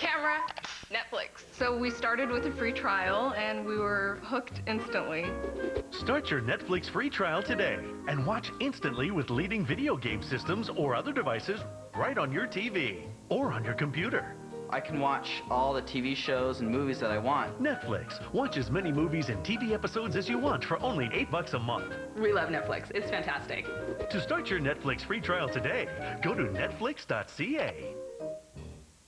camera, Netflix. So we started with a free trial and we were hooked instantly. Start your Netflix free trial today and watch instantly with leading video game systems or other devices right on your TV or on your computer. I can watch all the TV shows and movies that I want. Netflix. Watch as many movies and TV episodes as you want for only 8 bucks a month. We love Netflix. It's fantastic. To start your Netflix free trial today, go to netflix.ca.